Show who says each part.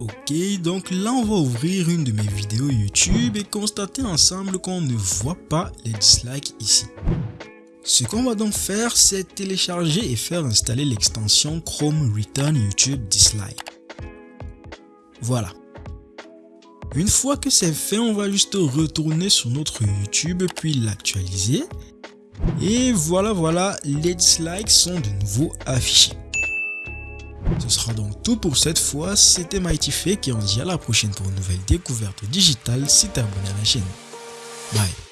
Speaker 1: Ok, donc là on va ouvrir une de mes vidéos YouTube et constater ensemble qu'on ne voit pas les dislikes ici. Ce qu'on va donc faire, c'est télécharger et faire installer l'extension Chrome Return YouTube Dislike. Voilà. Une fois que c'est fait, on va juste retourner sur notre YouTube puis l'actualiser. Et voilà, voilà, les dislikes sont de nouveau affichés. Ce sera donc tout pour cette fois, c'était Mighty Fake et on se dit à la prochaine pour une nouvelle découverte digitale. Si t'es abonné à la chaîne. Bye